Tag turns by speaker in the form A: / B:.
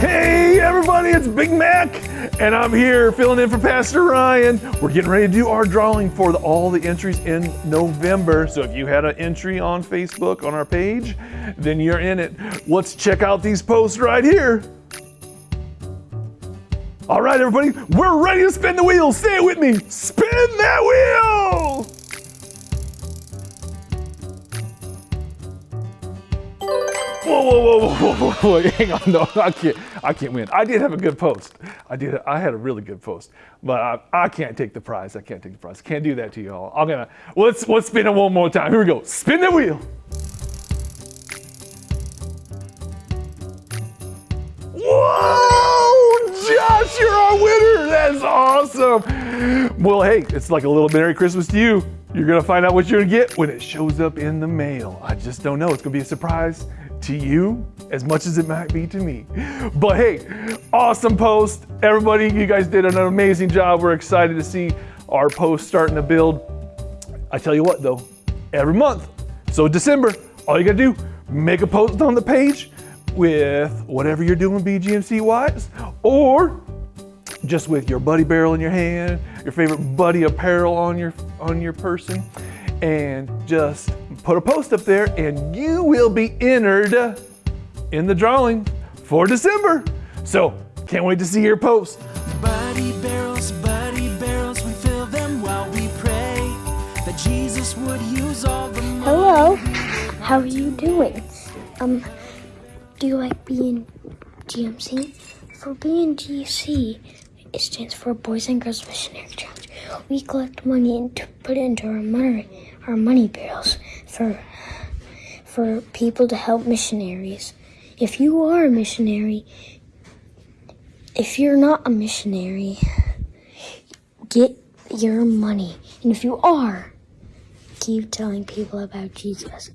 A: Hey everybody, it's Big Mac, and I'm here filling in for Pastor Ryan. We're getting ready to do our drawing for the, all the entries in November. So if you had an entry on Facebook on our page, then you're in it. Let's check out these posts right here. All right, everybody, we're ready to spin the wheel. It with me. Spin that wheel! Whoa, whoa, whoa, whoa, whoa, whoa, hang on, no, I can't, I can't win. I did have a good post. I did, I had a really good post, but I, I can't take the prize. I can't take the prize. Can't do that to y'all. I'm gonna, let's, let's spin it one more time. Here we go. Spin the wheel. Whoa, Josh, you're our winner. That's awesome. Well, hey, it's like a little Merry Christmas to you. You're gonna find out what you're gonna get when it shows up in the mail. I just don't know. It's gonna be a surprise to you as much as it might be to me. But hey, awesome post. Everybody, you guys did an amazing job. We're excited to see our post starting to build. I tell you what though, every month. So December, all you gotta do, make a post on the page with whatever you're doing BGMC wise, or just with your buddy barrel in your hand, your favorite buddy apparel on your on your person, and just put a post up there and you will be entered in the drawing for December. So can't wait to see your post.
B: Buddy barrels, buddy barrels, we fill them while we pray that Jesus would use all the money.
C: Hello, how are you doing? Um, do you like being GMC? For BNGC, it stands for Boys and Girls Missionary Challenge. We collect money and to put it into our money, our money barrels for for people to help missionaries. If you are a missionary, if you're not a missionary, get your money. And if you are, keep telling people about Jesus.